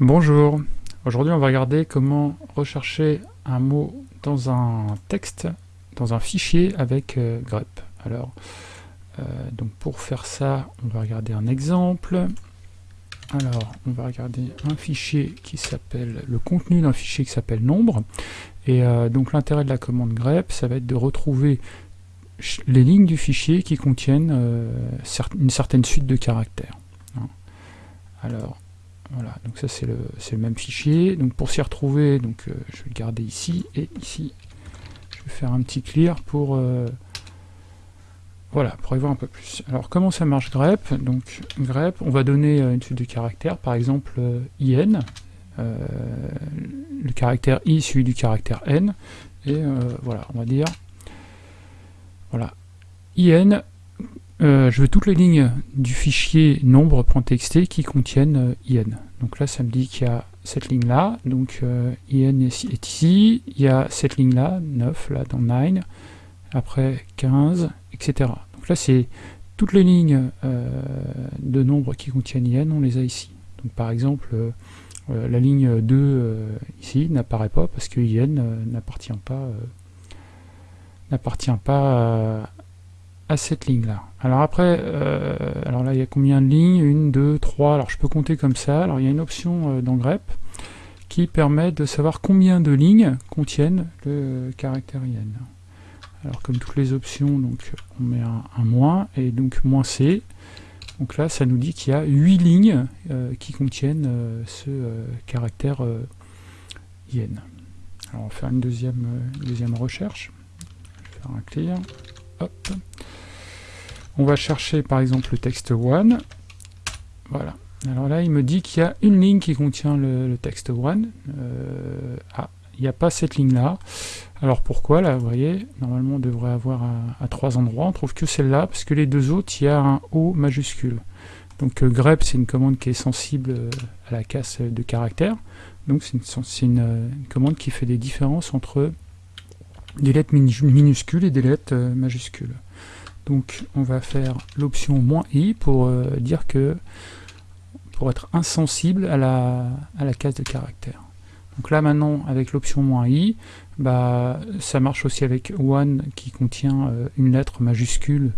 Bonjour, aujourd'hui on va regarder comment rechercher un mot dans un texte, dans un fichier avec euh, grep. Alors, euh, donc pour faire ça, on va regarder un exemple. Alors, on va regarder un fichier qui s'appelle, le contenu d'un fichier qui s'appelle nombre. Et euh, donc l'intérêt de la commande grep, ça va être de retrouver les lignes du fichier qui contiennent une certaine suite de caractères. Hein. Alors, voilà, donc ça c'est le, même fichier. Donc pour s'y retrouver, donc euh, je vais le garder ici et ici. Je vais faire un petit clear pour euh, voilà, pour y voir un peu plus. Alors comment ça marche grep? Donc grep, on va donner euh, une suite de caractères, par exemple in, le caractère i suivi du caractère n, et voilà, on va dire voilà, in euh, je veux toutes les lignes du fichier nombre.txt qui contiennent euh, in. Donc là, ça me dit qu'il y a cette ligne-là, donc euh, in est, ici, il y a cette ligne-là, 9, là, dans 9, après 15, etc. Donc là, c'est toutes les lignes de nombres qui contiennent in, on les a ici. Donc par exemple, la ligne 2 ici n'apparaît pas parce que in n'appartient pas n'appartient pas cette ligne-là. Alors après, euh, alors là, il y a combien de lignes? Une, deux, trois. Alors je peux compter comme ça. Alors il y a une option euh, dans grep qui permet de savoir combien de lignes contiennent le caractère IN. Alors comme toutes les options, donc on met un, moins, et donc moins C. Donc là, ça nous dit qu'il y a 8 lignes euh, qui contiennent ce caractère IN. Alors on va faire une deuxième, deuxième recherche. Faire un clear. Hop. On va chercher par exemple le texte one. Voilà. Alors là, il me dit qu'il y a une ligne qui contient le, texte one. Euh, ah, il n'y a pas cette ligne-là. Alors pourquoi Là, vous voyez, normalement on devrait avoir à, trois endroits. On trouve que celle-là, parce que les deux autres, il y a un O majuscule. Donc euh, grep, c'est une commande qui est sensible euh, à la casse de caractères. Donc c'est une, une, commande qui fait des différences entre des lettres minuscules et des lettres majuscules. Donc on va faire l'option "-i" pour euh, dire que pour être insensible à la, case de caractère. Donc là maintenant avec l'option "-i", bah, ça marche aussi avec one qui contient euh, une lettre majuscule.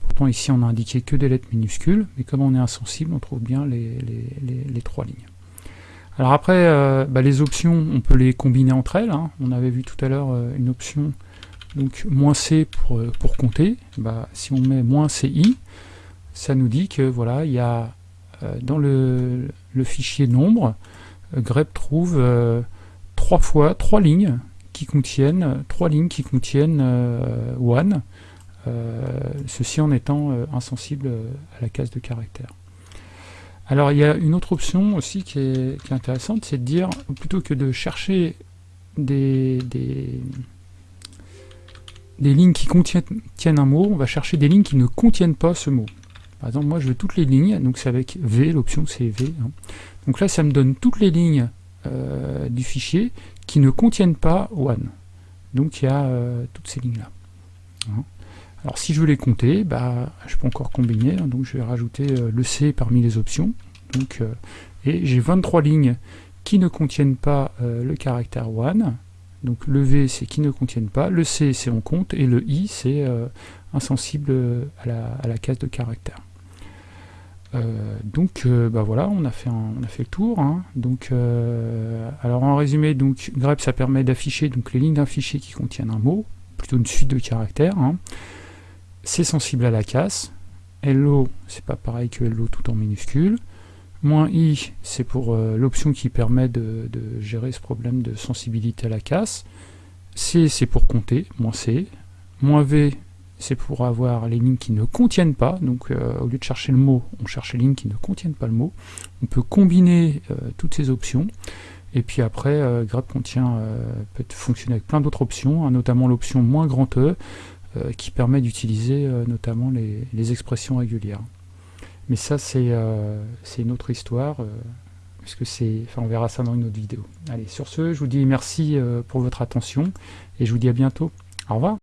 Pourtant ici on a indiqué que des lettres minuscules, mais comme on est insensible, on trouve bien les, les, trois lignes. Alors après, euh, bah, les options, on peut les combiner entre elles. Hein. On avait vu tout à l'heure une option donc moins C pour, euh, pour compter, bah, si on met moins CI, ça nous dit que voilà, il y a euh, dans le, fichier nombre, euh, grep trouve trois fois trois lignes qui contiennent trois lignes qui contiennent one, ceci en étant insensible à la case de caractère. Alors il y a une autre option aussi qui est, qui est intéressante, c'est de dire, plutôt que de chercher des, des des lignes qui contiennent un mot, on va chercher des lignes qui ne contiennent pas ce mot. Par exemple, moi je veux toutes les lignes, donc c'est avec V, l'option c'est V. Hein. Donc là, ça me donne toutes les lignes euh, du fichier qui ne contiennent pas one. Donc il y a euh, toutes ces lignes-là. Hein. Alors si je veux les compter, bah, je peux encore combiner, hein. donc je vais rajouter euh, le C parmi les options. Et j'ai 23 lignes qui ne contiennent pas le caractère one, donc le V, c'est qui ne contiennent pas, le C, c'est on compte, et le I, c'est euh, insensible à la, case de caractère. Euh, donc euh, bah voilà, on a fait, on a fait le tour. Hein. Donc, alors en résumé, donc grep ça permet d'afficher les lignes d'un fichier qui contiennent un mot, plutôt une suite de caractères. Hein. C'est sensible à la casse. LO, c'est pas pareil que LO tout en minuscule. Moins i, c'est pour euh, l'option qui permet de, gérer ce problème de sensibilité à la casse. C, c'est pour compter, moins c. Moins v, c'est pour avoir les lignes qui ne contiennent pas. Donc euh, au lieu de chercher le mot, on cherche les lignes qui ne contiennent pas le mot. On peut combiner euh, toutes ces options. Et puis après, grep contient, peut fonctionner avec plein d'autres options, hein, notamment l'option moins grand E, qui permet d'utiliser notamment les expressions régulières. Mais ça, c'est euh, une autre histoire, euh, puisque c'est, enfin, on verra ça dans une autre vidéo. Allez, sur ce, je vous dis merci euh, pour votre attention, et je vous dis à bientôt. Au revoir